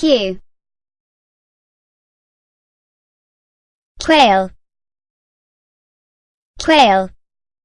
Q. Quail. Quail.